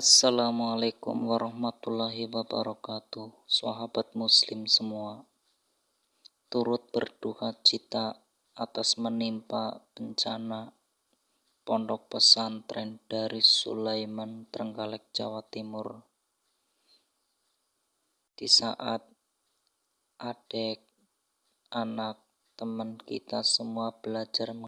Assalamualaikum warahmatullahi wabarakatuh Sahabat muslim semua. Turut berduka cita atas menimpa bencana Pondok pesantren dari Sulaiman Trenggalek Jawa Timur. Di saat adik, anak, teman kita semua belajar